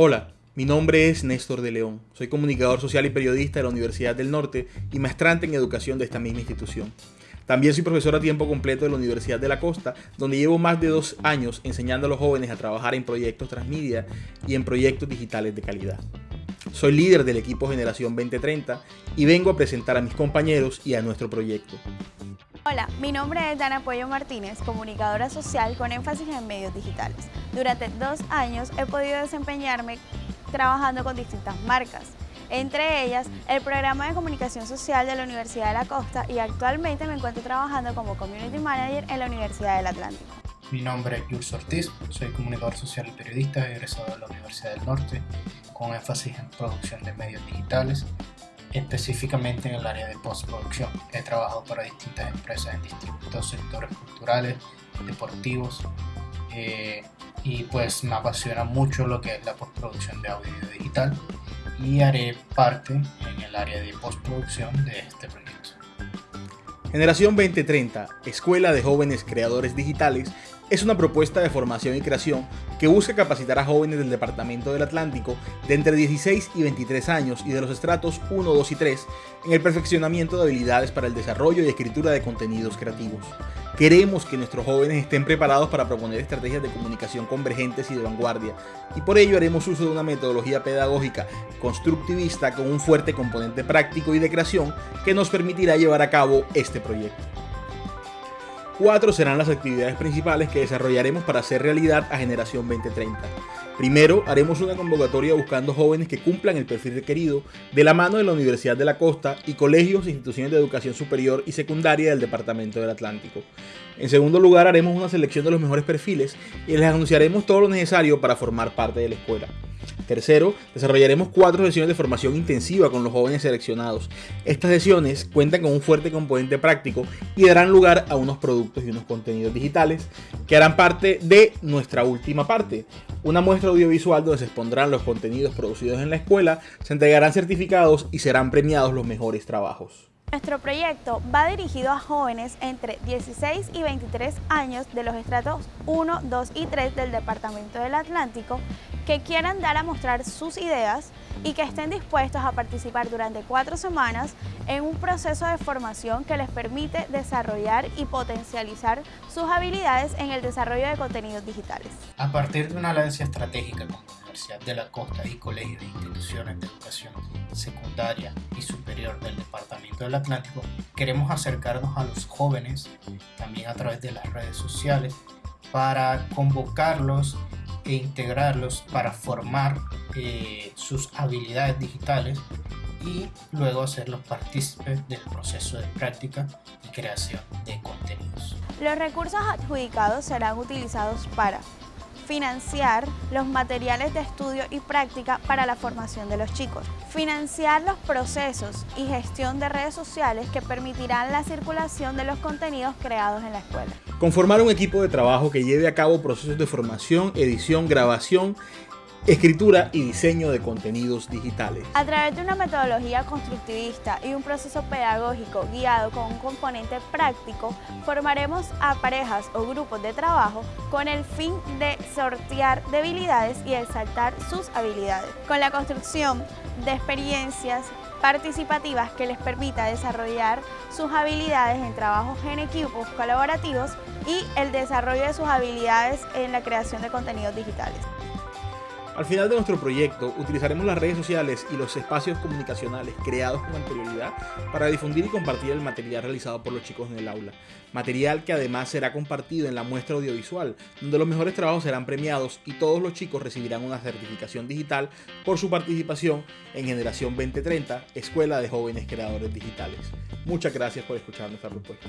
Hola, mi nombre es Néstor de León. Soy comunicador social y periodista de la Universidad del Norte y maestrante en educación de esta misma institución. También soy profesor a tiempo completo de la Universidad de la Costa, donde llevo más de dos años enseñando a los jóvenes a trabajar en proyectos transmedia y en proyectos digitales de calidad. Soy líder del equipo Generación 2030 y vengo a presentar a mis compañeros y a nuestro proyecto. Hola, mi nombre es Dana Puello Martínez, comunicadora social con énfasis en medios digitales. Durante dos años he podido desempeñarme trabajando con distintas marcas, entre ellas el programa de comunicación social de la Universidad de la Costa y actualmente me encuentro trabajando como Community Manager en la Universidad del Atlántico. Mi nombre es Jules Ortiz, soy comunicador social y periodista egresado de la Universidad del Norte con énfasis en producción de medios digitales específicamente en el área de postproducción. He trabajado para distintas empresas en distintos sectores culturales, deportivos eh, y pues me apasiona mucho lo que es la postproducción de audio digital y haré parte en el área de postproducción de este proyecto. Generación 2030, Escuela de Jóvenes Creadores Digitales, es una propuesta de formación y creación que busca capacitar a jóvenes del Departamento del Atlántico de entre 16 y 23 años y de los estratos 1, 2 y 3 en el perfeccionamiento de habilidades para el desarrollo y escritura de contenidos creativos. Queremos que nuestros jóvenes estén preparados para proponer estrategias de comunicación convergentes y de vanguardia, y por ello haremos uso de una metodología pedagógica constructivista con un fuerte componente práctico y de creación que nos permitirá llevar a cabo este proyecto. Cuatro serán las actividades principales que desarrollaremos para hacer realidad a Generación 2030. Primero, haremos una convocatoria buscando jóvenes que cumplan el perfil requerido de la mano de la Universidad de la Costa y colegios e instituciones de educación superior y secundaria del Departamento del Atlántico. En segundo lugar, haremos una selección de los mejores perfiles y les anunciaremos todo lo necesario para formar parte de la escuela. Tercero, desarrollaremos cuatro sesiones de formación intensiva con los jóvenes seleccionados. Estas sesiones cuentan con un fuerte componente práctico y darán lugar a unos productos y unos contenidos digitales que harán parte de nuestra última parte, una muestra audiovisual donde se expondrán los contenidos producidos en la escuela, se entregarán certificados y serán premiados los mejores trabajos. Nuestro proyecto va dirigido a jóvenes entre 16 y 23 años de los estratos 1, 2 y 3 del Departamento del Atlántico que quieran dar a mostrar sus ideas y que estén dispuestos a participar durante cuatro semanas en un proceso de formación que les permite desarrollar y potencializar sus habilidades en el desarrollo de contenidos digitales. A partir de una alianza estratégica con la Universidad de la Costa y colegios e instituciones de educación secundaria y superior del Departamento del Atlántico, queremos acercarnos a los jóvenes también a través de las redes sociales para convocarlos e integrarlos para formar eh, sus habilidades digitales y luego hacerlos partícipes del proceso de práctica y creación de contenidos. Los recursos adjudicados serán utilizados para financiar los materiales de estudio y práctica para la formación de los chicos, financiar los procesos y gestión de redes sociales que permitirán la circulación de los contenidos creados en la escuela. Conformar un equipo de trabajo que lleve a cabo procesos de formación, edición, grabación escritura y diseño de contenidos digitales. A través de una metodología constructivista y un proceso pedagógico guiado con un componente práctico, formaremos a parejas o grupos de trabajo con el fin de sortear debilidades y exaltar sus habilidades. Con la construcción de experiencias participativas que les permita desarrollar sus habilidades en trabajos en equipos colaborativos y el desarrollo de sus habilidades en la creación de contenidos digitales. Al final de nuestro proyecto utilizaremos las redes sociales y los espacios comunicacionales creados con anterioridad para difundir y compartir el material realizado por los chicos en el aula. Material que además será compartido en la muestra audiovisual, donde los mejores trabajos serán premiados y todos los chicos recibirán una certificación digital por su participación en Generación 2030, Escuela de Jóvenes Creadores Digitales. Muchas gracias por escuchar nuestra propuesta.